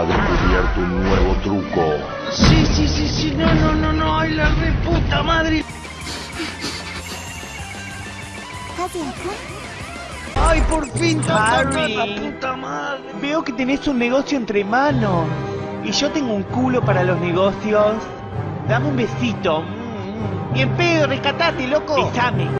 ha descubierto un nuevo truco. Sí, sí, sí, sí, no, no, no, no, ay, la reputa madre. Ay, por fin, Harry. la puta madre. Veo que tenés un negocio entre manos. Y yo tengo un culo para los negocios. Dame un besito. Bien pedo, rescatate, loco. Besame.